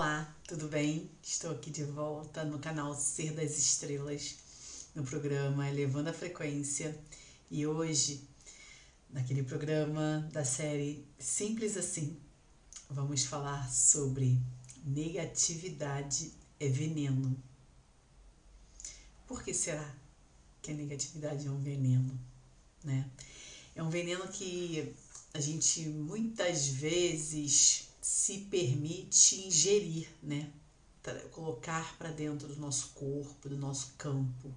Olá, tudo bem? Estou aqui de volta no canal Ser das Estrelas, no programa Elevando a Frequência. E hoje, naquele programa da série Simples Assim, vamos falar sobre negatividade é veneno. Por que será que a negatividade é um veneno? Né? É um veneno que a gente muitas vezes se permite ingerir, né? Colocar para dentro do nosso corpo, do nosso campo,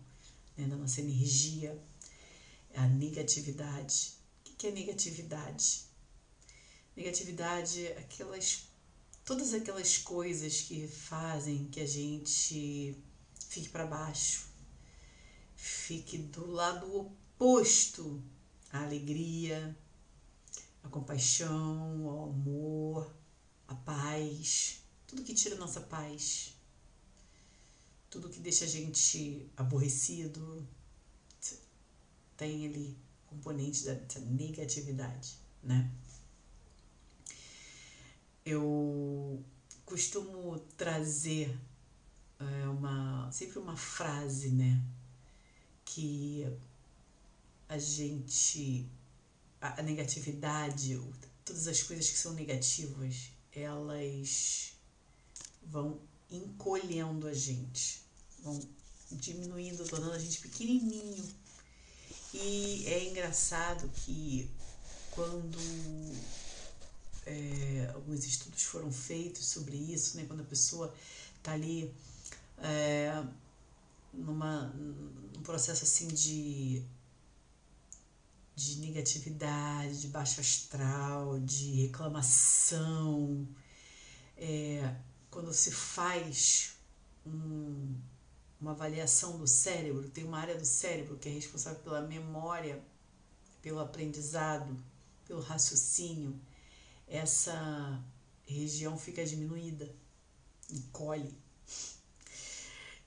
né? da nossa energia, a negatividade. O que é negatividade? Negatividade é aquelas todas aquelas coisas que fazem que a gente fique para baixo, fique do lado oposto à alegria, à compaixão, ao amor, a paz, tudo que tira a nossa paz, tudo que deixa a gente aborrecido, tem ali componente da negatividade, né? Eu costumo trazer é, uma sempre uma frase, né, que a gente a negatividade, todas as coisas que são negativas, elas vão encolhendo a gente, vão diminuindo, tornando a gente pequenininho. E é engraçado que quando é, alguns estudos foram feitos sobre isso, né, quando a pessoa está ali é, numa, num processo assim de de negatividade, de baixo astral, de reclamação. É, quando se faz um, uma avaliação do cérebro, tem uma área do cérebro que é responsável pela memória, pelo aprendizado, pelo raciocínio, essa região fica diminuída, encolhe.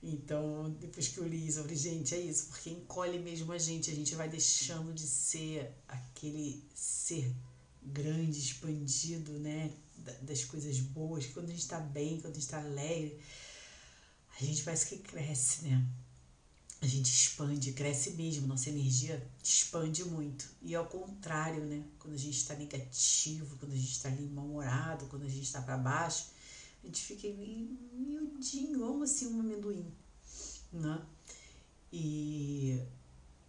Então, depois que eu li isso, eu falei, gente, é isso, porque encolhe mesmo a gente, a gente vai deixando de ser aquele ser grande, expandido, né? Das coisas boas, quando a gente está bem, quando a gente está alegre, a gente parece que cresce, né? A gente expande, cresce mesmo, nossa energia expande muito. E ao contrário, né? Quando a gente está negativo, quando a gente está ali mal-humorado, quando a gente está para baixo, a gente fica miudinho, igual assim um amendoim, né? E,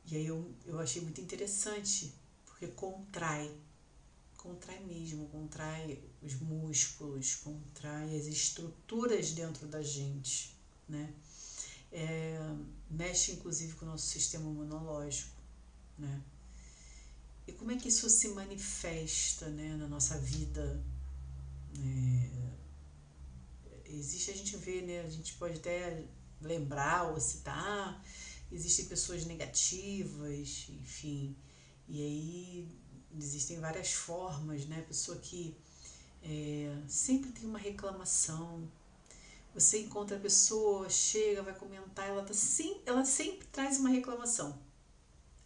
e aí eu, eu achei muito interessante, porque contrai, contrai mesmo, contrai os músculos, contrai as estruturas dentro da gente, né? É, mexe inclusive com o nosso sistema imunológico, né? E como é que isso se manifesta, né, na nossa vida? É, existe, a gente vê, né? A gente pode até lembrar ou citar, existem pessoas negativas, enfim. E aí existem várias formas, né? Pessoa que é, sempre tem uma reclamação. Você encontra a pessoa, chega, vai comentar, ela, tá sim, ela sempre traz uma reclamação.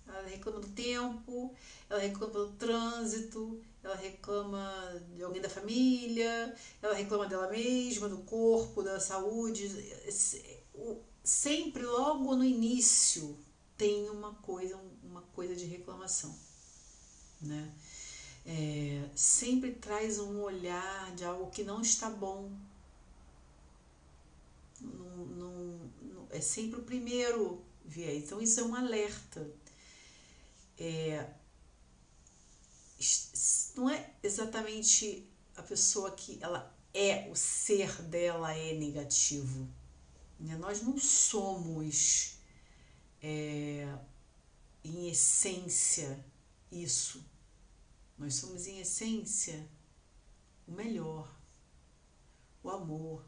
Ela reclama do tempo, ela reclama do trânsito, ela reclama de alguém da família, ela reclama dela mesma, do corpo, da saúde. Sempre, logo no início, tem uma coisa, uma coisa de reclamação, né? É, sempre traz um olhar de algo que não está bom. Não, não, é sempre o primeiro viés. Então, isso é um alerta. É, não é exatamente a pessoa que ela é, o ser dela é negativo. Né? Nós não somos, é, em essência, isso. Nós somos, em essência, o melhor, o amor,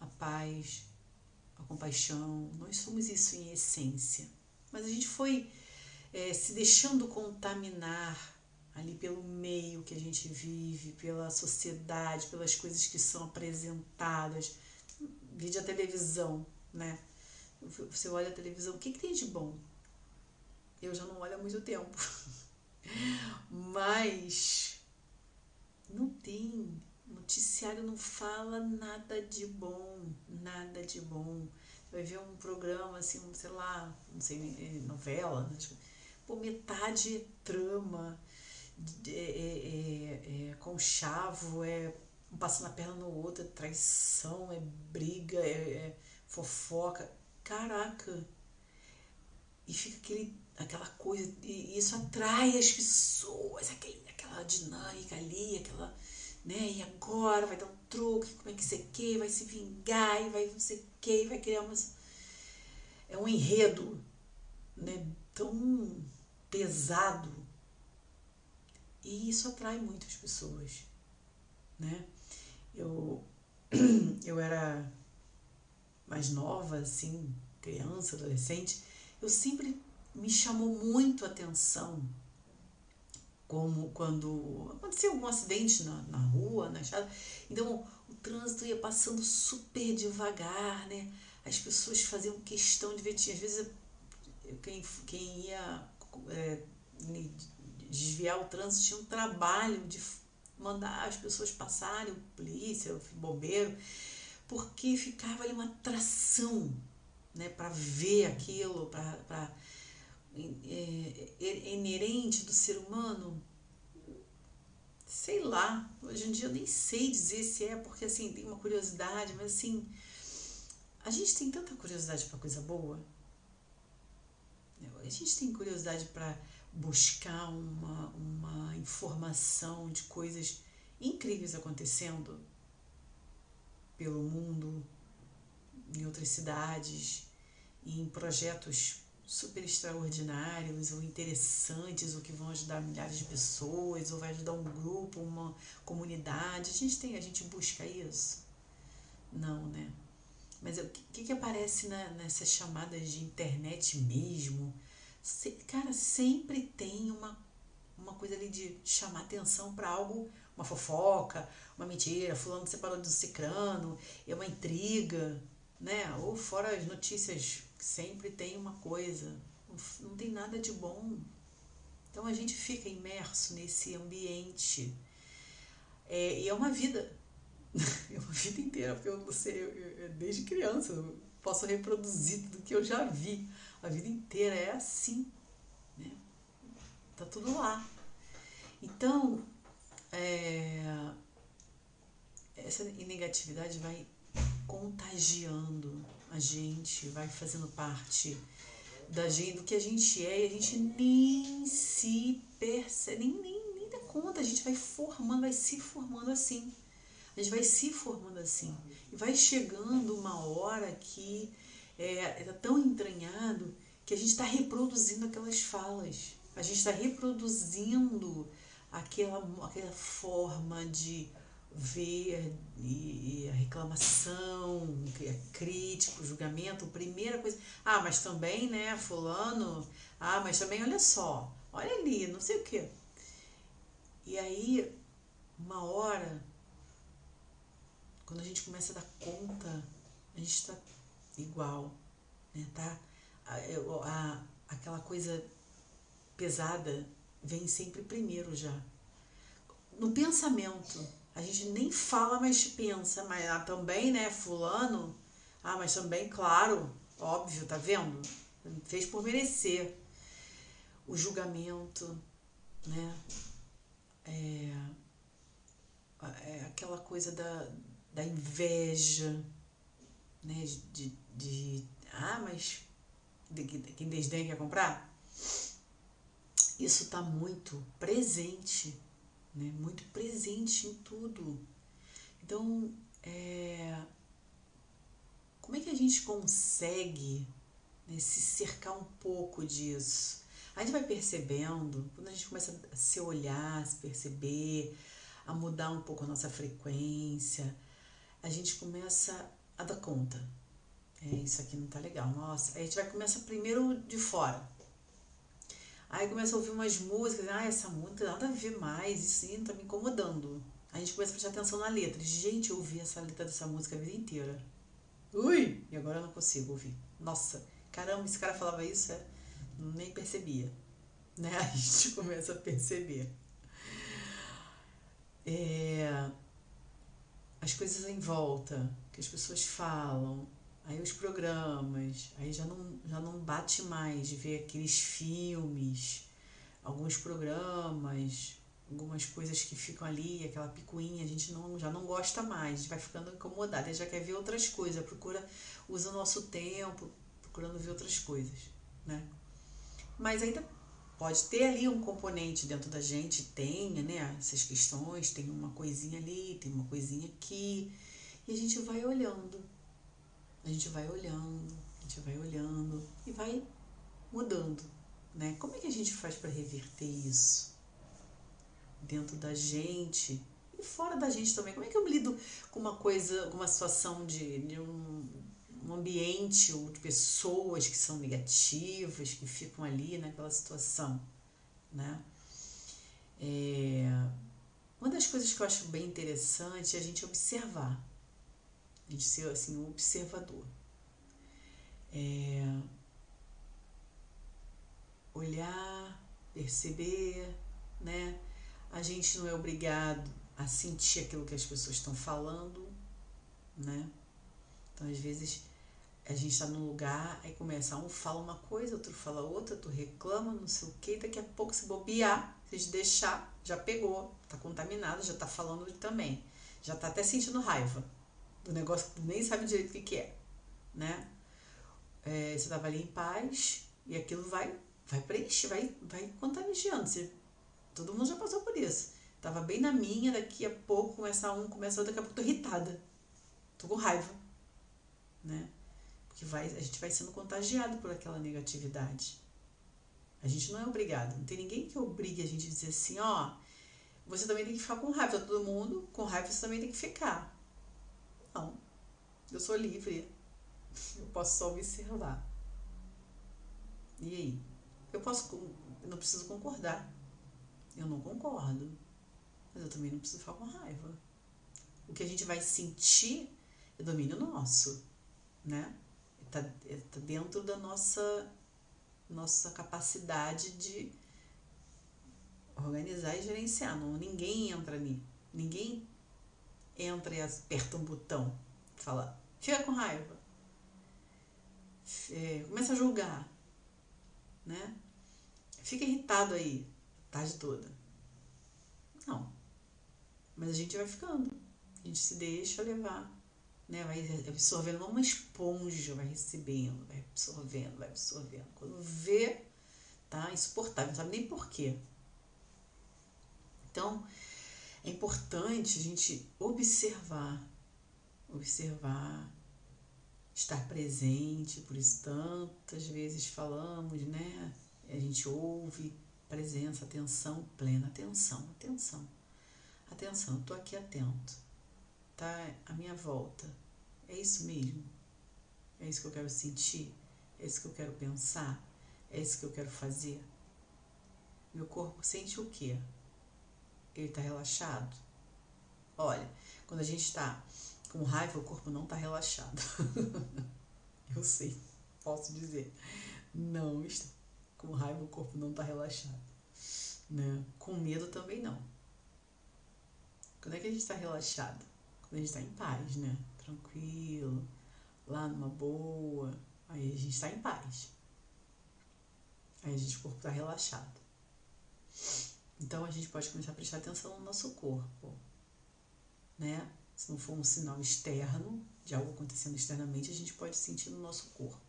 a paz, a compaixão. Nós somos isso em essência. Mas a gente foi é, se deixando contaminar ali pelo meio que a gente vive, pela sociedade, pelas coisas que são apresentadas. Vídeo a televisão, né? Você olha a televisão, o que, que tem de bom? Eu já não olho há muito tempo. Mas não tem, não noticiário não fala nada de bom, nada de bom. Vai ver um programa assim, sei lá, não sei, é, novela, né? Pô, metade é trama, é, é, é, conchavo, é um passando a perna no outro, é traição, é briga, é, é fofoca. Caraca! E fica aquele, aquela coisa, e isso atrai as pessoas, aquele, aquela dinâmica ali, aquela, né? E agora vai dar um truque, como é que você quer, vai se vingar, e vai não sei o que, vai criar umas. É um enredo, né? Tão pesado. E isso atrai muitas pessoas, né? Eu, eu era mais nova, assim, criança, adolescente, eu sempre me chamou muito a atenção como quando acontecia algum acidente na, na rua, na estrada, então o trânsito ia passando super devagar, né? As pessoas faziam questão de ver, às vezes quem, quem ia é, desviar o trânsito tinha um trabalho de mandar as pessoas passarem, polícia, bombeiro, porque ficava ali uma atração né, para ver aquilo, para é, é, inerente do ser humano. Sei lá, hoje em dia eu nem sei dizer se é, porque assim, tem uma curiosidade, mas assim, a gente tem tanta curiosidade para coisa boa. A gente tem curiosidade para buscar uma, uma informação de coisas incríveis acontecendo pelo mundo, em outras cidades, em projetos super extraordinários ou interessantes, ou que vão ajudar milhares de pessoas, ou vai ajudar um grupo, uma comunidade. A gente tem, a gente busca isso? Não, né? Mas o que, que aparece na, nessas chamadas de internet mesmo? Se, cara, sempre tem uma, uma coisa ali de chamar atenção para algo, uma fofoca, uma mentira, fulano separou do cicrano, é uma intriga, né? Ou fora as notícias, sempre tem uma coisa, não tem nada de bom. Então a gente fica imerso nesse ambiente. É, e é uma vida, é uma vida inteira, porque eu não sei, eu, eu, desde criança eu posso reproduzir tudo que eu já vi a vida inteira é assim, né? Tá tudo lá. Então, é, essa negatividade vai contagiando a gente, vai fazendo parte da gente, do que a gente é, e a gente nem se percebe, nem, nem, nem dá conta, a gente vai formando, vai se formando assim. A gente vai se formando assim. E vai chegando uma hora que é, é tão entranhado que a gente está reproduzindo aquelas falas, a gente está reproduzindo aquela, aquela forma de ver e, a reclamação, a crítica, o julgamento, a primeira coisa, ah, mas também, né, fulano, ah, mas também, olha só, olha ali, não sei o quê. E aí, uma hora, quando a gente começa a dar conta, a gente está igual, né? Tá? A, a, aquela coisa pesada vem sempre primeiro já. No pensamento, a gente nem fala, mas pensa, mas ah, também, né, fulano, ah, mas também, claro, óbvio, tá vendo? Fez por merecer. O julgamento, né? É, é aquela coisa da, da inveja, né? De, de ah, mas quem desdém quer comprar? Isso está muito presente, né? muito presente em tudo. Então, é, como é que a gente consegue né, se cercar um pouco disso? A gente vai percebendo, quando a gente começa a se olhar, a se perceber, a mudar um pouco a nossa frequência, a gente começa a dar conta. É, isso aqui não tá legal. Nossa, aí a gente vai começar primeiro de fora. Aí começa a ouvir umas músicas, ah, essa música nada a ver mais, isso sim tá me incomodando. Aí a gente começa a prestar atenção na letra. Gente, eu ouvi essa letra dessa música a vida inteira. Ui! E agora eu não consigo ouvir. Nossa, caramba, esse cara falava isso, é? Nem percebia. Né? A gente começa a perceber. É, as coisas em volta, que as pessoas falam, aí os programas, aí já não, já não bate mais de ver aqueles filmes, alguns programas, algumas coisas que ficam ali, aquela picuinha, a gente não, já não gosta mais, a gente vai ficando incomodada, já quer ver outras coisas, procura, usa o nosso tempo procurando ver outras coisas, né? Mas ainda pode ter ali um componente dentro da gente, tenha, né, essas questões, tem uma coisinha ali, tem uma coisinha aqui, e a gente vai olhando, a gente vai olhando, a gente vai olhando e vai mudando, né? Como é que a gente faz para reverter isso dentro da gente e fora da gente também? Como é que eu lido com uma coisa, com uma situação de, de um, um ambiente ou de pessoas que são negativas, que ficam ali naquela situação, né? É, uma das coisas que eu acho bem interessante é a gente observar, a gente ser assim um observador, é, olhar, perceber, né? A gente não é obrigado a sentir aquilo que as pessoas estão falando, né? Então, às vezes, a gente está num lugar, aí começa, um fala uma coisa, outro fala outra, tu reclama, não sei o que, daqui a pouco se bobear, se deixar, já pegou, tá contaminado, já tá falando também. Já tá até sentindo raiva do negócio que nem sabe direito o que, é, né? É, você tava ali em paz e aquilo vai, vai preencher, vai, vai contagiando. Você, todo mundo já passou por isso. Tava bem na minha, daqui a pouco começa um, começa outro, daqui a pouco tô irritada. Tô com raiva, né? que vai, a gente vai sendo contagiado por aquela negatividade. A gente não é obrigado, não tem ninguém que obrigue a gente a dizer assim, ó, você também tem que ficar com raiva, tá todo mundo com raiva você também tem que ficar. Não, eu sou livre, eu posso só observar. E aí? Eu posso, eu não preciso concordar. Eu não concordo, mas eu também não preciso ficar com raiva. O que a gente vai sentir é domínio nosso, né? Está tá dentro da nossa, nossa capacidade de organizar e gerenciar. Não, ninguém entra ali. Ninguém entra e aperta um botão. Fala, fica com raiva. É, começa a julgar. Né? Fica irritado aí a tarde toda. Não. Mas a gente vai ficando. A gente se deixa levar né? Vai absorvendo como uma esponja, vai recebendo, vai absorvendo, vai absorvendo. Quando vê, tá insuportável, não sabe nem porquê. Então, é importante a gente observar, observar, estar presente, por isso tantas vezes falamos, né? A gente ouve presença, atenção plena, atenção, atenção, atenção, eu tô aqui atento, tá? À minha volta, é isso mesmo? É isso que eu quero sentir? É isso que eu quero pensar? É isso que eu quero fazer? Meu corpo sente o quê? Ele está relaxado? Olha, quando a gente está com raiva, o corpo não está relaxado. eu sei, posso dizer. Não está. Com raiva, o corpo não está relaxado. Né? Com medo também não. Quando é que a gente está relaxado? Quando a gente está em paz, né? tranquilo, lá numa boa, aí a gente está em paz. Aí a gente, o corpo está relaxado. Então a gente pode começar a prestar atenção no nosso corpo, né? Se não for um sinal externo de algo acontecendo externamente, a gente pode sentir no nosso corpo.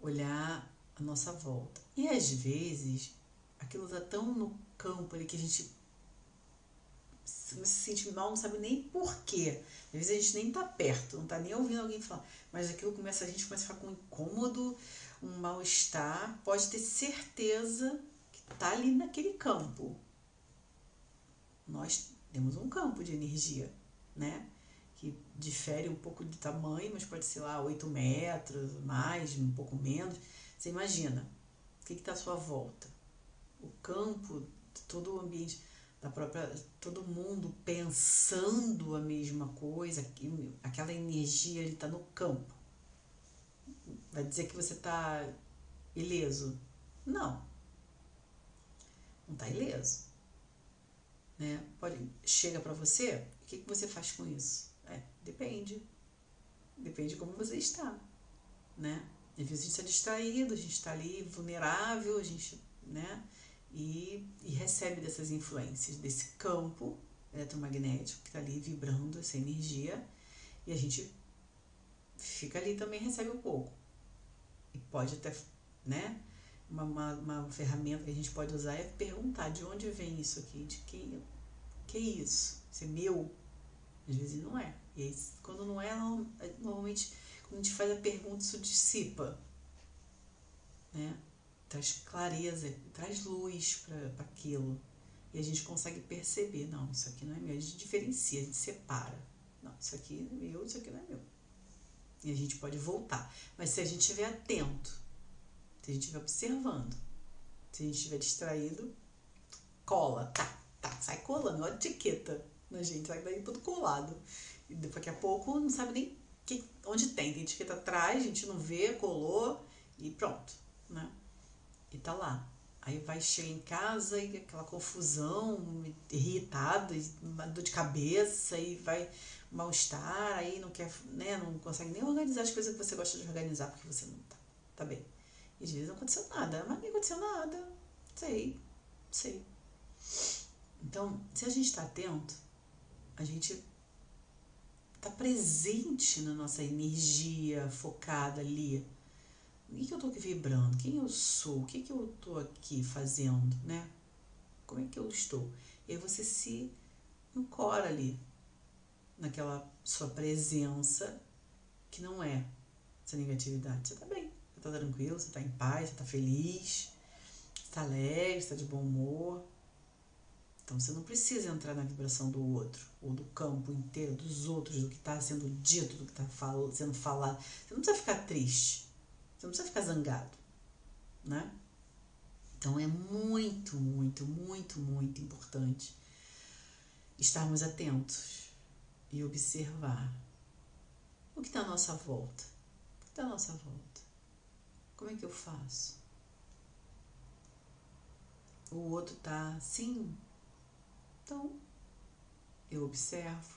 Olhar a nossa volta. E às vezes, aquilo está tão no campo ali que a gente se sente mal, não sabe nem porquê. Às vezes a gente nem tá perto, não tá nem ouvindo alguém falar. Mas aquilo começa, a gente começa a ficar com um incômodo, um mal-estar. Pode ter certeza que tá ali naquele campo. Nós temos um campo de energia, né? Que difere um pouco de tamanho, mas pode ser lá 8 metros, mais, um pouco menos. Você imagina, o que está à sua volta? O campo, todo o ambiente da própria todo mundo pensando a mesma coisa, aquela energia ele está no campo. Vai dizer que você está ileso? Não. Não está ileso. né? Pode, chega para você, o que, que você faz com isso? É, depende. Depende de como você está, né? Às vezes a gente está distraído, a gente está ali vulnerável, a gente, né? E, e recebe dessas influências, desse campo eletromagnético que está ali vibrando essa energia e a gente fica ali também recebe um pouco. E pode até, né? Uma, uma, uma, ferramenta que a gente pode usar é perguntar de onde vem isso aqui, de quem, que é isso? Isso é meu? Às vezes não é. E aí, quando não é, normalmente, quando a gente faz a pergunta, isso dissipa. Né? Traz clareza, traz luz para aquilo. E a gente consegue perceber, não, isso aqui não é meu. A gente diferencia, a gente separa. Não, isso aqui é meu, isso aqui não é meu. E a gente pode voltar. Mas se a gente estiver atento, se a gente estiver observando, se a gente estiver distraído, cola, tá, tá, sai colando, olha a etiqueta na gente, sai daí tudo colado. E daqui a pouco não sabe nem que, onde tem, tem etiqueta atrás, a gente não vê, colou e pronto, né? E tá lá. Aí vai chegar em casa e aquela confusão, irritado, dor de cabeça, e vai mal-estar, aí não quer, né, não consegue nem organizar as coisas que você gosta de organizar porque você não tá, tá bem. E às vezes não aconteceu nada, mas nem aconteceu nada. Sei, sei. Então, se a gente está atento, a gente está presente na nossa energia focada ali. O que, que eu estou aqui vibrando? Quem eu sou? O que, que eu estou aqui fazendo? Né? Como é que eu estou? E aí você se ancora ali, naquela sua presença, que não é essa negatividade. Você está bem, você está tranquilo, você está em paz, você está feliz, você está alegre, você está de bom humor. Então você não precisa entrar na vibração do outro, ou do campo inteiro, dos outros, do que está sendo dito, do que está sendo falado. Você não precisa ficar triste, você não precisa ficar zangado, né? Então é muito, muito, muito, muito importante estarmos atentos e observar o que está à nossa volta. O que está à nossa volta? Como é que eu faço? O outro está assim, então, eu observo.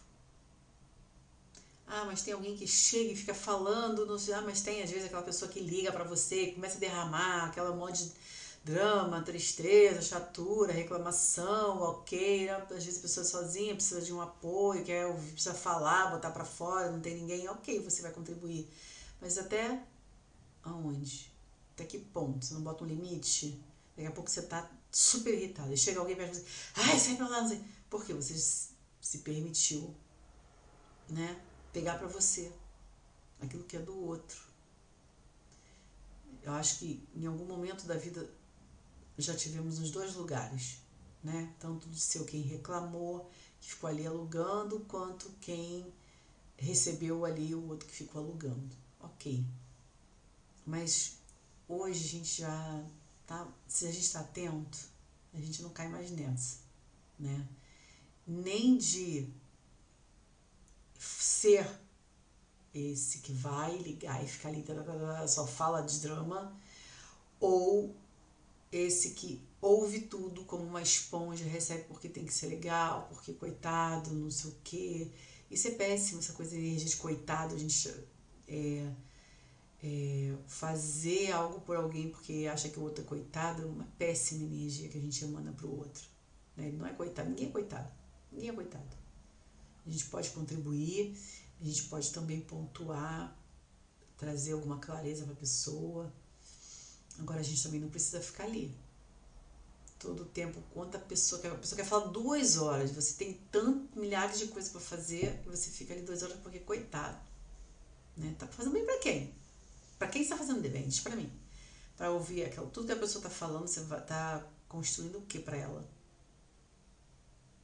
Ah, mas tem alguém que chega e fica falando, não sei, ah, mas tem às vezes aquela pessoa que liga para você, começa a derramar aquela monte de drama, tristeza, chatura, reclamação, ok, né? às vezes a pessoa sozinha precisa de um apoio, quer ouvir, precisa falar, botar para fora, não tem ninguém, ok, você vai contribuir. Mas até aonde? Até que ponto? Você não bota um limite? Daqui a pouco você tá super irritado. E chega alguém perto de você, ai, sai pra lá, não sei. Porque você se permitiu, né, pegar para você aquilo que é do outro. Eu acho que em algum momento da vida já tivemos nos dois lugares, né? Tanto de ser quem reclamou, que ficou ali alugando, quanto quem recebeu ali o outro que ficou alugando. Ok. Mas hoje a gente já tá? Se a gente está atento, a gente não cai mais nessa, né? Nem de ser esse que vai ligar e ficar ali, só fala de drama, ou esse que ouve tudo como uma esponja, recebe porque tem que ser legal, porque coitado, não sei o quê. Isso é péssimo, essa coisa de energia de coitado, a gente é, é, fazer algo por alguém porque acha que o outro é coitado é uma péssima energia que a gente emana para o outro. Né? Ele não é coitado, ninguém é coitado. Ninguém é coitado. A gente pode contribuir, a gente pode também pontuar, trazer alguma clareza para a pessoa. Agora a gente também não precisa ficar ali. Todo o tempo, quanto a pessoa quer. A pessoa quer falar duas horas, você tem tanto, milhares de coisas para fazer, e você fica ali duas horas porque coitado. Né? Tá fazendo bem para quem? Para quem está fazendo depende? Para mim. Para ouvir aquilo, tudo que a pessoa está falando, você vai estar tá construindo o que para ela?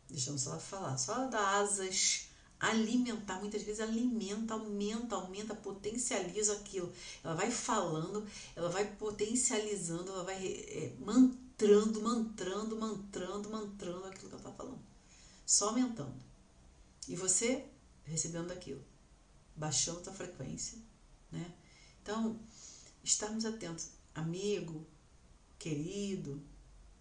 Deixando só ela falar. Só ela dar asas, alimentar. Muitas vezes alimenta, aumenta, aumenta, potencializa aquilo. Ela vai falando, ela vai potencializando, ela vai é, mantrando, mantrando, mantrando, mantrando aquilo que ela está falando. Só aumentando. E você recebendo aquilo. Baixando a frequência, né? Então, estarmos atentos, amigo, querido,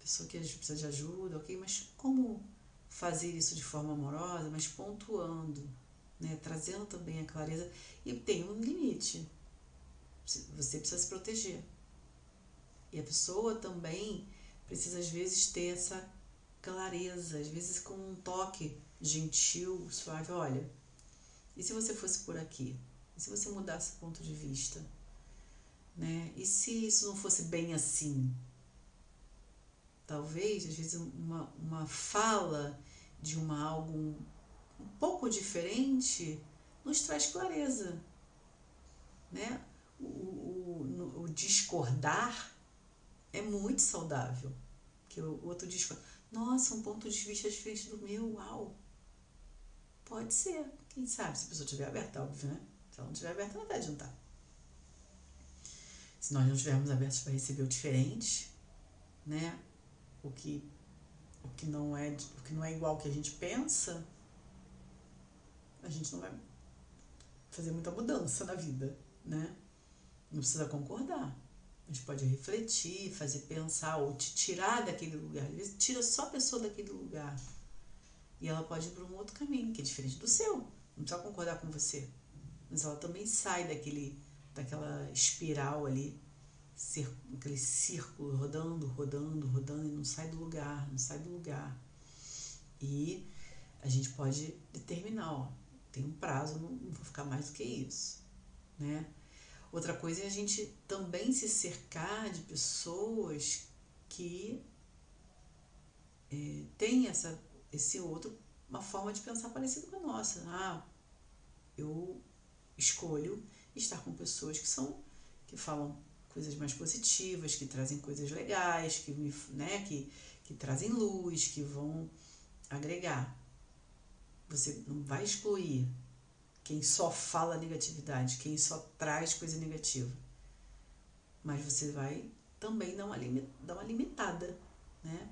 pessoa que precisa de ajuda, ok? Mas como fazer isso de forma amorosa, mas pontuando, né? trazendo também a clareza. E tem um limite. Você precisa se proteger. E a pessoa também precisa, às vezes, ter essa clareza, às vezes com um toque gentil, suave. Olha, e se você fosse por aqui? E se você mudasse o ponto de vista? Né? E se isso não fosse bem assim? Talvez, às vezes, uma, uma fala de uma algo um, um pouco diferente nos traz clareza. Né? O, o, o discordar é muito saudável. Que o outro discorda. Nossa, um ponto de vista diferente do meu, uau! Pode ser. Quem sabe, se a pessoa estiver aberta, óbvio, né? Se ela não estiver aberta, não vai adiantar. Se nós não estivermos abertos para receber o diferente, né? O que, o que, não, é, o que não é igual ao que a gente pensa, a gente não vai fazer muita mudança na vida, né? Não precisa concordar. A gente pode refletir, fazer pensar ou te tirar daquele lugar. Às vezes tira só a pessoa daquele lugar. E ela pode ir para um outro caminho, que é diferente do seu. Não precisa concordar com você. Mas ela também sai daquele, daquela espiral ali, aquele círculo rodando, rodando, rodando e não sai do lugar, não sai do lugar. E a gente pode determinar, ó, tem um prazo, não, vou ficar mais do que isso, né? Outra coisa é a gente também se cercar de pessoas que é, têm essa, esse outro, uma forma de pensar parecida com a nossa. Ah, eu escolho estar com pessoas que são, que falam coisas mais positivas, que trazem coisas legais, que me, né, que, que trazem luz, que vão agregar. Você não vai excluir quem só fala negatividade, quem só traz coisa negativa. Mas você vai também dar uma, dar uma limitada, né?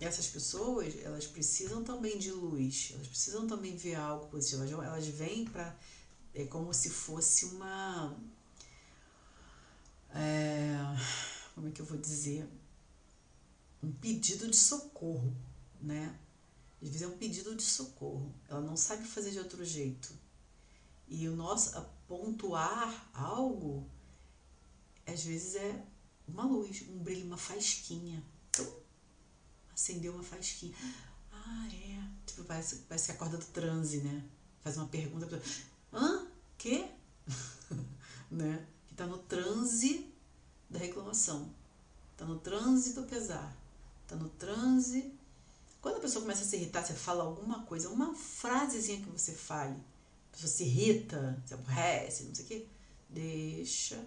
Essas pessoas, elas precisam também de luz, elas precisam também ver algo positivo. Elas, elas vêm para. É como se fosse uma. É, como é que eu vou dizer? Um pedido de socorro, né? Às vezes é um pedido de socorro. Ela não sabe fazer de outro jeito. E o nosso pontuar algo, às vezes é uma luz, um brilho, uma fasquinha. Acendeu uma fasquinha. Ah, é. Tipo, parece, parece que acorda do transe, né? Faz uma pergunta. Hã? Quê? né? Que tá no transe da reclamação. Tá no transe do pesar. Tá no transe. Quando a pessoa começa a se irritar, você fala alguma coisa, uma frasezinha que você fale pessoa se irrita, se aborrece, não sei o quê, deixa,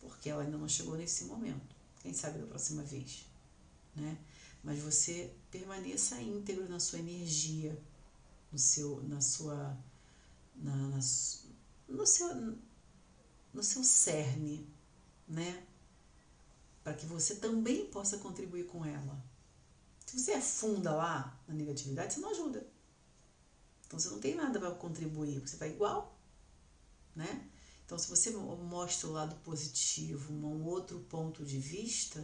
porque ela ainda não chegou nesse momento. Quem sabe da próxima vez, né? Mas você permaneça íntegro na sua energia, no seu, na sua, na, na no seu, no seu cerne, né? Para que você também possa contribuir com ela. Se você afunda lá na negatividade, você não ajuda. Então você não tem nada para contribuir, você está igual, né? Então se você mostra o lado positivo, um outro ponto de vista,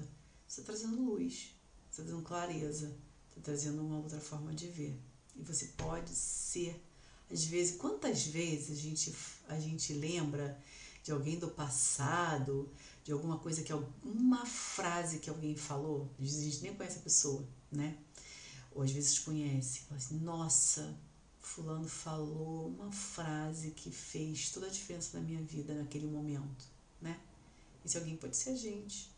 você está trazendo luz, você está trazendo clareza, está trazendo uma outra forma de ver. E você pode ser, às vezes, quantas vezes a gente, a gente lembra de alguém do passado, de alguma coisa que alguma frase que alguém falou, às vezes a gente nem conhece a pessoa, né? Ou às vezes conhece, fala assim, nossa, Fulano falou uma frase que fez toda a diferença na minha vida naquele momento, né? Esse alguém pode ser a gente,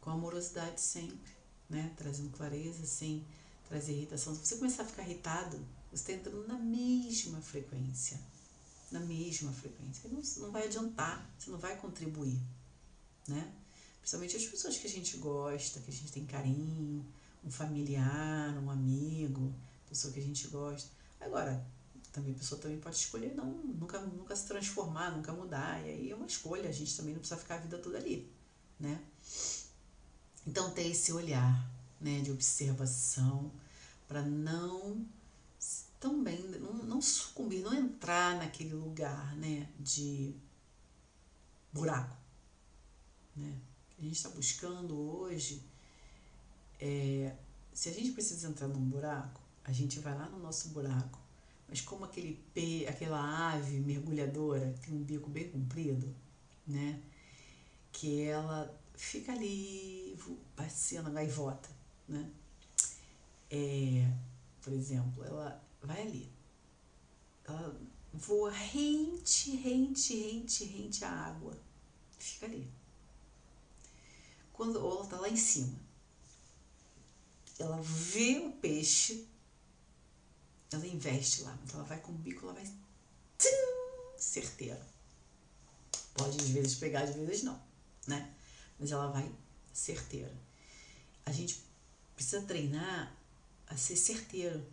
com amorosidade sempre, né? Trazendo clareza, sem trazer irritação. Se você começar a ficar irritado, você está entrando na mesma frequência, na mesma frequência. Não, não vai adiantar, você não vai contribuir, né? Principalmente as pessoas que a gente gosta, que a gente tem carinho, um familiar, um amigo, pessoa que a gente gosta. Agora, também a pessoa também pode escolher não, nunca, nunca se transformar, nunca mudar. E aí é uma escolha, a gente também não precisa ficar a vida toda ali, né? Então ter esse olhar, né, de observação para não também não, não sucumbir, não entrar naquele lugar, né, de buraco, né? A gente está buscando hoje é se a gente precisa entrar num buraco, a gente vai lá no nosso buraco. Mas como aquele pe, aquela ave mergulhadora tem um bico bem comprido, né? Que ela fica ali passeando a gaivota, né? É, por exemplo, ela vai ali. Ela voa rente, rente, rente, rente à água. Fica ali. Quando ela está lá em cima, ela vê o peixe, ela investe lá. Então ela vai com o bico, ela vai tchim, certeira. Pode às vezes pegar, às vezes não, né? Mas ela vai certeira. A gente precisa treinar a ser certeiro.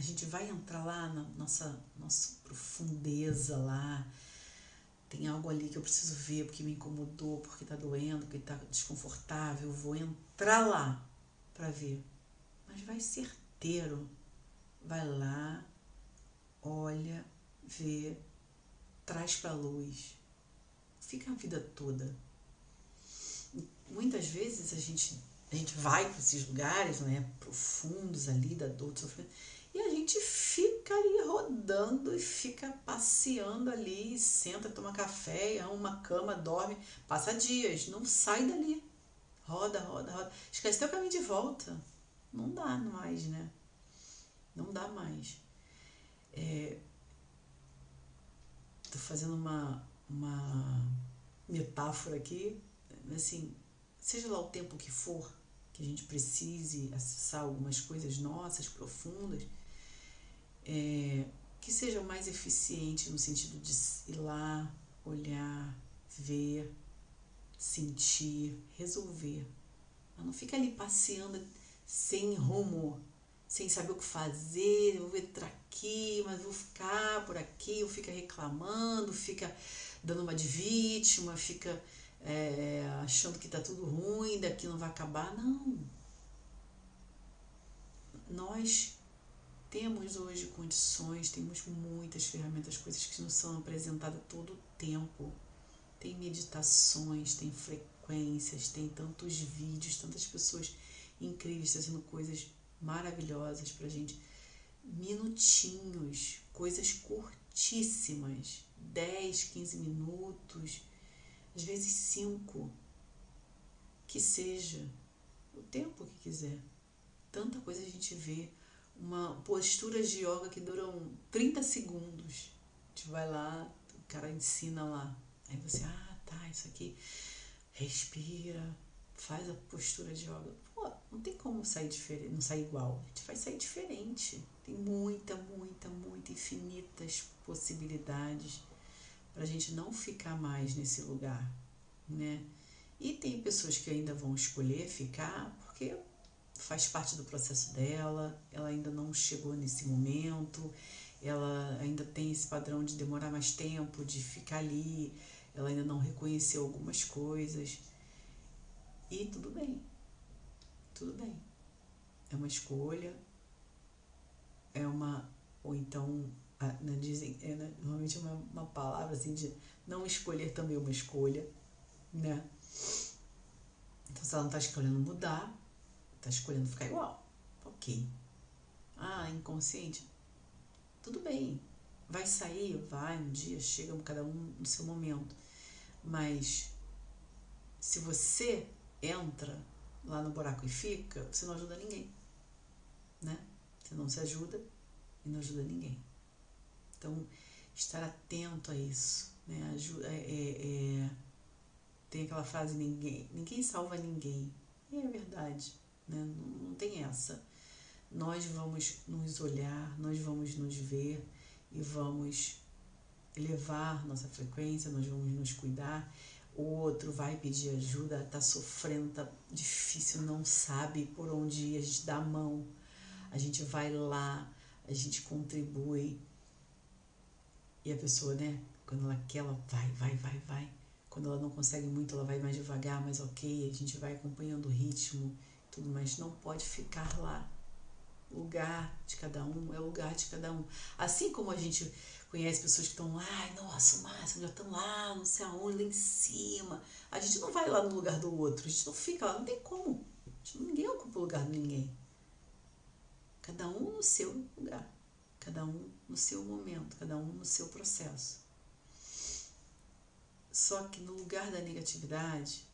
A gente vai entrar lá na nossa, nossa profundeza lá. Tem algo ali que eu preciso ver porque me incomodou, porque tá doendo, porque tá desconfortável. Vou entrar lá para ver. Mas vai certeiro. Vai lá, olha, vê, traz para luz. Fica a vida toda. Muitas vezes a gente a gente vai para esses lugares né, profundos ali da dor, do sofrimento, fica ali rodando e fica passeando ali, senta, toma café, arruma uma cama, dorme, passa dias, não sai dali. Roda, roda, roda. Esquece teu caminho de volta. Não dá mais, né? Não dá mais. É, tô fazendo uma, uma metáfora aqui, assim, seja lá o tempo que for que a gente precise acessar algumas coisas nossas, profundas, é, que seja mais eficiente no sentido de ir lá, olhar, ver, sentir, resolver. Mas não fica ali passeando sem rumo, sem saber o que fazer, eu vou entrar aqui, mas vou ficar por aqui, ou fica reclamando, fica dando uma de vítima, fica é, achando que está tudo ruim, daqui não vai acabar. Não. Nós temos hoje condições, temos muitas ferramentas, coisas que nos são apresentadas todo o tempo tem meditações, tem frequências, tem tantos vídeos, tantas pessoas incríveis fazendo coisas maravilhosas pra gente. Minutinhos, coisas curtíssimas, 10, 15 minutos, às vezes 5. Que seja o tempo que quiser. Tanta coisa a gente vê. Uma postura de yoga que duram 30 segundos. A gente vai lá, o cara ensina lá Aí você, ah, tá, isso aqui. Respira, faz a postura de yoga. Pô, não tem como sair diferente, não sair igual. A gente vai sair diferente. Tem muita, muita, muita, infinitas possibilidades para a gente não ficar mais nesse lugar, né? E tem pessoas que ainda vão escolher ficar porque faz parte do processo dela, ela ainda não chegou nesse momento, ela ainda tem esse padrão de demorar mais tempo, de ficar ali, ela ainda não reconheceu algumas coisas. E tudo bem, tudo bem. É uma escolha, é uma. Ou então, né, dizem, é, né, normalmente é uma, uma palavra assim de não escolher também uma escolha, né? Então, se ela não está escolhendo mudar, está escolhendo ficar igual. Ok. Ah, inconsciente? Tudo bem. Vai sair? Vai, um dia, chega cada um no seu momento. Mas se você entra lá no buraco e fica, você não ajuda ninguém. Né? Você não se ajuda e não ajuda ninguém. Então, estar atento a isso. Né? Ajuda, é, é, é, tem aquela frase, ninguém, ninguém salva ninguém. E é verdade. Né? Não, tem essa. Nós vamos nos olhar, nós vamos nos ver e vamos elevar nossa frequência, nós vamos nos cuidar. O outro vai pedir ajuda, tá sofrendo, tá difícil, não sabe por onde ir, a gente dá a mão, a gente vai lá, a gente contribui. E a pessoa, né, quando ela quer, ela vai, vai, vai, vai. Quando ela não consegue muito, ela vai mais devagar, mas ok, a gente vai acompanhando o ritmo, tudo, mas não pode ficar lá. O lugar de cada um é o lugar de cada um. Assim como a gente conhece pessoas que estão lá, nossa, o máximo, já estão lá, não sei aonde, lá em cima. A gente não vai lá no lugar do outro, a gente não fica lá, não tem como. Ninguém ocupa o lugar de ninguém. no seu lugar, cada um no seu momento, cada um no seu processo. Só que no lugar da negatividade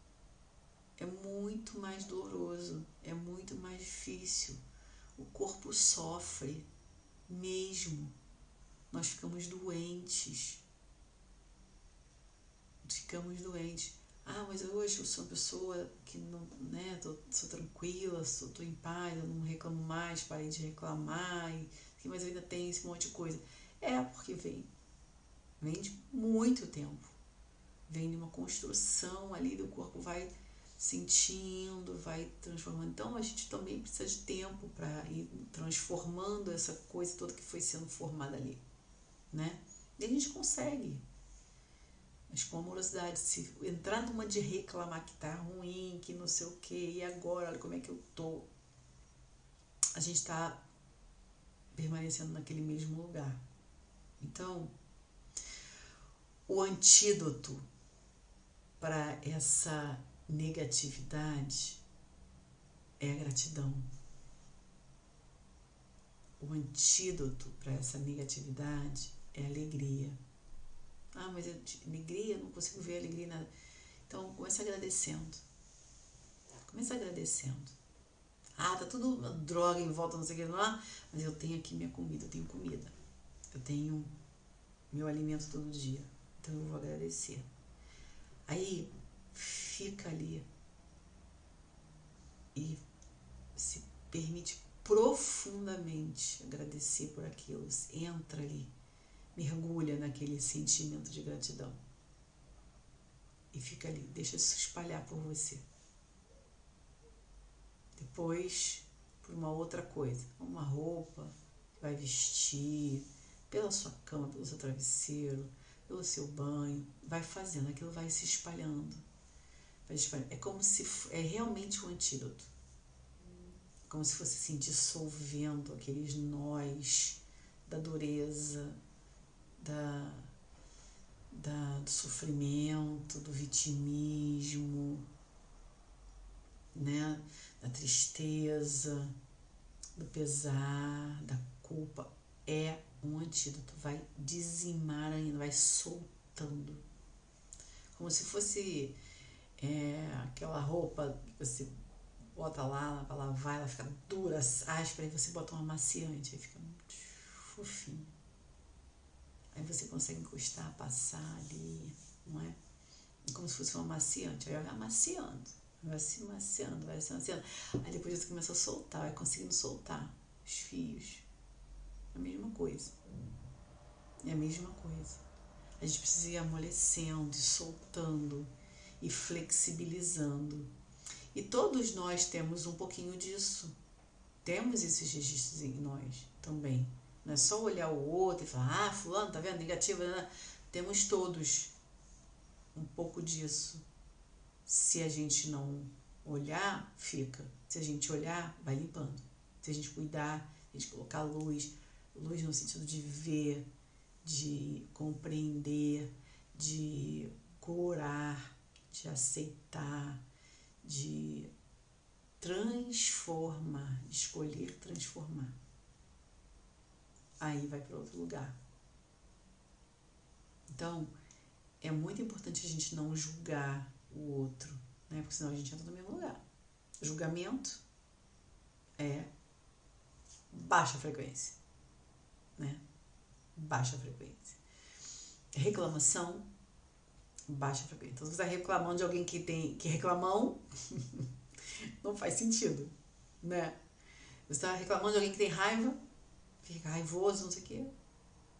é muito mais doloroso, é muito mais difícil. O corpo sofre mesmo. Nós ficamos doentes. Ficamos doentes. Ah, mas hoje eu sou uma pessoa que não, né, tô, sou tranquila, sou, tô em paz, eu não reclamo mais, parei de reclamar, e, mas ainda tenho esse monte de coisa. É porque vem, vem de muito tempo. Vem de uma construção ali do corpo, vai sentindo, vai transformando. Então a gente também precisa de tempo para ir transformando essa coisa toda que foi sendo formada ali, né? E a gente consegue. Mas com amorosidade, se entrar numa de reclamar que tá ruim, que não sei o que, e agora, olha como é que eu tô, a gente está permanecendo naquele mesmo lugar. Então, o antídoto para essa negatividade é a gratidão. O antídoto para essa negatividade é a alegria. Ah, mas alegria, não consigo ver alegria nada. Então, comece agradecendo. Comece agradecendo. Ah, tá tudo droga em volta, não sei o que lá, mas eu tenho aqui minha comida, eu tenho comida. Eu tenho meu alimento todo dia. Então eu vou agradecer. Aí fica ali e se permite profundamente agradecer por aquilo, entra ali, mergulha naquele sentimento de gratidão e fica ali, deixa se espalhar por você. Depois, por uma outra coisa, uma roupa que vai vestir, pela sua cama, pelo seu travesseiro, pelo seu banho, vai fazendo, aquilo vai se espalhando é como se é realmente um antídoto. Como se fosse assim, dissolvendo aqueles nós da dureza, da, da, do sofrimento, do vitimismo, né? da tristeza, do pesar, da culpa. É um antídoto, vai dizimar ainda, vai soltando. Como se fosse é, aquela roupa que você bota lá para lavar, ela fica dura, áspera, e você bota um amaciante, aí fica muito fofinho. Aí você consegue encostar, passar ali, não é? é como se fosse um amaciante, aí vai amaciando, vai se amaciando, vai se amaciando. Aí depois você começa a soltar, vai conseguindo soltar os fios. É a mesma coisa. É a mesma coisa. A gente precisa ir amolecendo, soltando e flexibilizando. E todos nós temos um pouquinho disso. Temos esses registros em nós também. Não é só olhar o outro e falar, ah, fulano, tá vendo? Negativo. Né? Temos todos um pouco disso. Se a gente não olhar, fica. Se a gente olhar, vai limpando. Se a gente cuidar, a gente colocar luz, luz no sentido de ver, de compreender, de curar, de aceitar, de transformar, escolher transformar. Aí vai para outro lugar. Então, é muito importante a gente não julgar o outro, né? Porque senão a gente entra no mesmo lugar. Julgamento é baixa frequência, né? Baixa frequência. Reclamação baixa frequência. Então, você está reclamando de alguém que tem que reclamão, não faz sentido, né? Você está reclamando de alguém que tem raiva, fica raivoso, não sei o quê.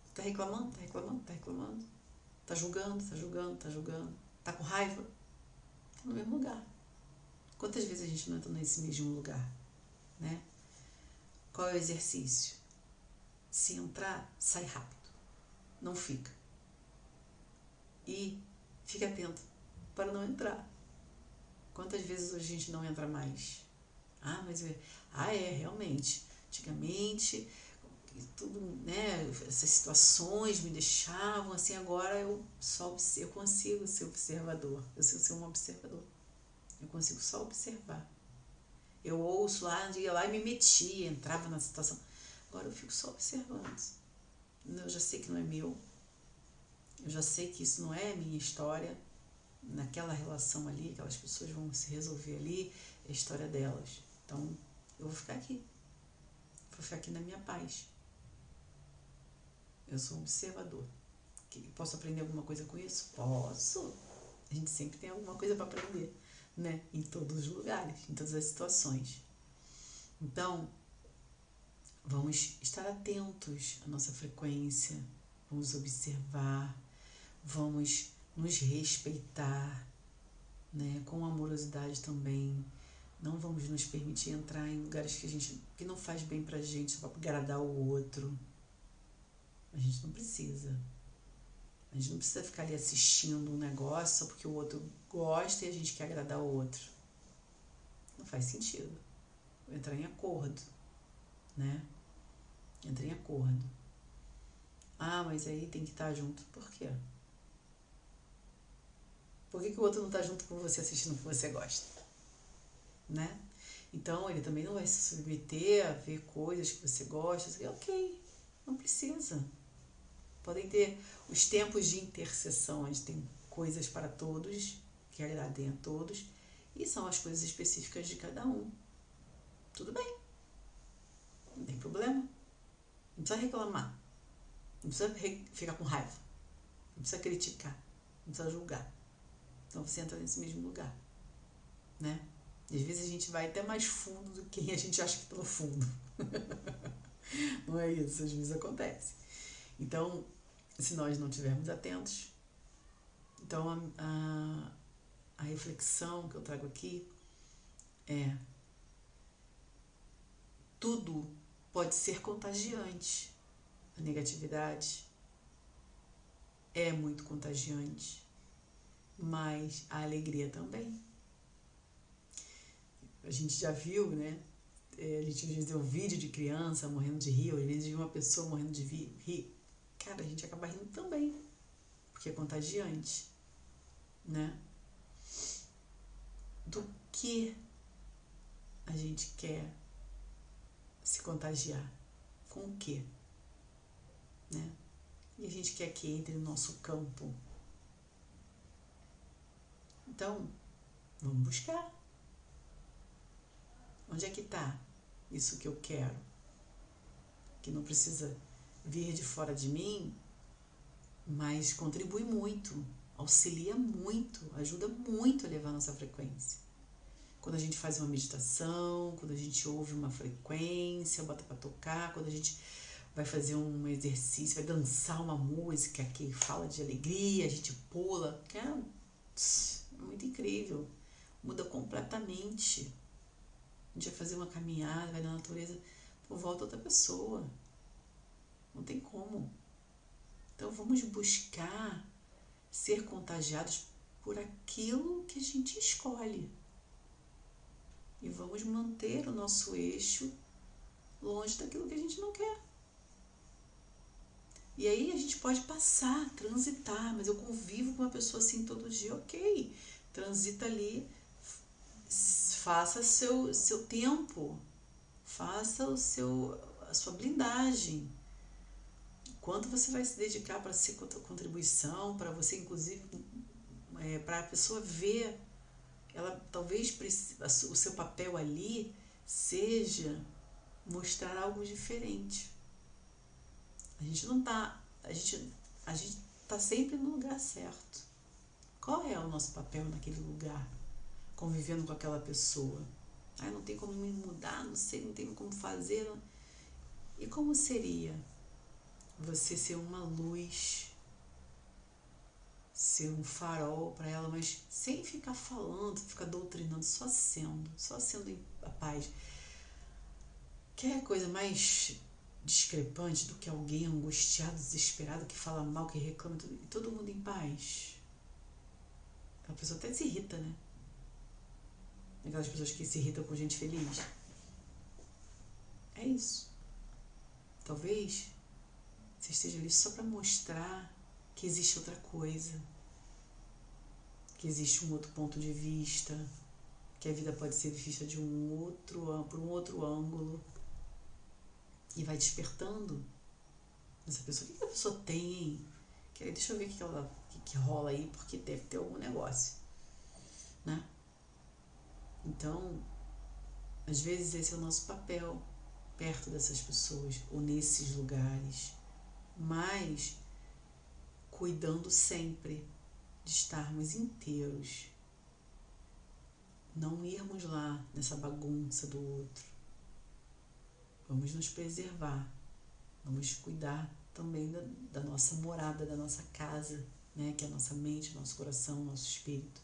Está reclamando, está reclamando, está reclamando. Está julgando, está julgando, está julgando. Está com raiva. Está no mesmo lugar. Quantas vezes a gente não entra nesse mesmo lugar, né? Qual é o exercício? Se entrar, sai rápido. Não fica. E Fique atento para não entrar. Quantas vezes a gente não entra mais? Ah, mas é, ah, é, realmente. Antigamente, tudo, né, essas situações me deixavam assim, agora eu só eu consigo ser observador. Eu consigo ser um observador. Eu consigo só observar. Eu ouço lá, ia lá e me metia, entrava na situação. Agora eu fico só observando. Eu já sei que não é meu. Eu já sei que isso não é minha história. Naquela relação ali, aquelas pessoas vão se resolver ali, é a história delas. Então, eu vou ficar aqui. Vou ficar aqui na minha paz. Eu sou um observador. Posso aprender alguma coisa com isso? Posso. A gente sempre tem alguma coisa para aprender, né? Em todos os lugares, em todas as situações. Então, vamos estar atentos à nossa frequência, vamos observar, vamos nos respeitar, né? Com amorosidade também. Não vamos nos permitir entrar em lugares que a gente que não faz bem pra gente só para agradar o outro. A gente não precisa. A gente não precisa ficar ali assistindo um negócio só porque o outro gosta e a gente quer agradar o outro. Não faz sentido. Entrar em acordo, né? Entrar em acordo. Ah, mas aí tem que estar junto. Por quê? Por que, que o outro não está junto com você assistindo o que você gosta? Né? Então, ele também não vai se submeter a ver coisas que você gosta. Ok, não precisa. Podem ter os tempos de intercessão, onde tem coisas para todos, que agradem a todos, e são as coisas específicas de cada um. Tudo bem. Não tem problema. Não precisa reclamar. Não precisa ficar com raiva. Não precisa criticar. Não precisa julgar. Então você entra nesse mesmo lugar. Né? Às vezes a gente vai até mais fundo do que a gente acha que está no fundo. Não é isso, às vezes acontece. Então, se nós não estivermos atentos. Então, a, a, a reflexão que eu trago aqui é: tudo pode ser contagiante. A negatividade é muito contagiante, mas a alegria também. A gente já viu, né? É, a gente vê um vídeo de criança morrendo de rir, ou às vezes uma pessoa morrendo de rir cara, a gente acaba rindo também, porque é contagiante, né? Do que a gente quer se contagiar? Com o quê? Né? E a gente quer que entre no nosso campo. Então, vamos buscar. Onde é que está isso que eu quero? Que não precisa vir de fora de mim, mas contribui muito, auxilia muito, ajuda muito a levar a nossa frequência. Quando a gente faz uma meditação, quando a gente ouve uma frequência, bota para tocar, quando a gente vai fazer um exercício, vai dançar uma música que fala de alegria, a gente pula, é, é muito incrível, muda completamente. A gente vai fazer uma caminhada, vai na natureza, por volta outra pessoa. Não tem como. Então vamos buscar ser contagiados por aquilo que a gente escolhe. E vamos manter o nosso eixo longe daquilo que a gente não quer. E aí a gente pode passar, transitar, mas eu convivo com uma pessoa assim todo dia, ok. Transita ali, faça seu, seu tempo, faça o seu, a sua blindagem. Quanto você vai se dedicar para ser contribuição, para você, inclusive, é, para a pessoa ver, ela talvez o seu papel ali seja mostrar algo diferente. A gente não tá, a gente, a gente tá sempre no lugar certo. Qual é o nosso papel naquele lugar, convivendo com aquela pessoa? Ah, não tem como me mudar, não sei, não tem como fazer. E como seria? você ser uma luz, ser um farol para ela, mas sem ficar falando, ficar doutrinando, só sendo, só sendo a paz. Quer coisa mais discrepante do que alguém angustiado, desesperado, que fala mal, que reclama, e todo mundo em paz? A pessoa até se irrita, né? Aquelas pessoas que se irritam com gente feliz. É isso. Talvez você esteja ali só para mostrar que existe outra coisa, que existe um outro ponto de vista, que a vida pode ser vista de um outro, por um outro ângulo. E vai despertando essa pessoa. O que a pessoa tem, hein? Deixa eu ver o que, ela, que, que rola aí, porque deve ter algum negócio. Né? Então, às vezes esse é o nosso papel perto dessas pessoas ou nesses lugares, mas cuidando sempre de estarmos inteiros, não irmos lá nessa bagunça do outro. Vamos nos preservar, vamos cuidar também da, da nossa morada, da nossa casa, né? que é a nossa mente, nosso coração, nosso espírito.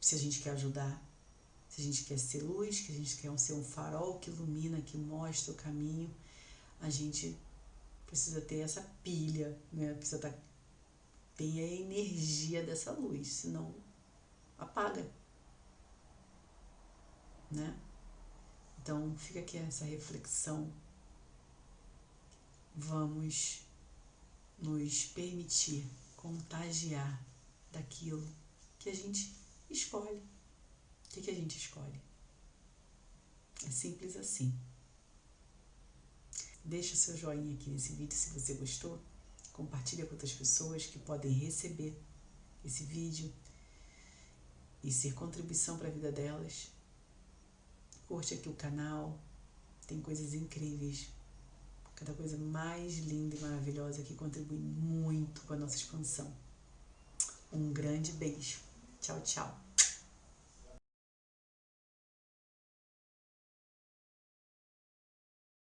Se a gente quer ajudar, se a gente quer ser luz, que a gente quer ser um farol que ilumina, que mostra o caminho, a gente precisa ter essa pilha, né? precisa estar, tá, ter a energia dessa luz, senão apaga. Né? Então fica aqui essa reflexão. Vamos nos permitir contagiar daquilo que a gente escolhe. O que, que a gente escolhe? É simples assim. Deixa seu joinha aqui nesse vídeo se você gostou. Compartilha com outras pessoas que podem receber esse vídeo e ser contribuição para a vida delas. Curte aqui o canal, tem coisas incríveis, cada coisa mais linda e maravilhosa que contribui muito com a nossa expansão. Um grande beijo. Tchau, tchau.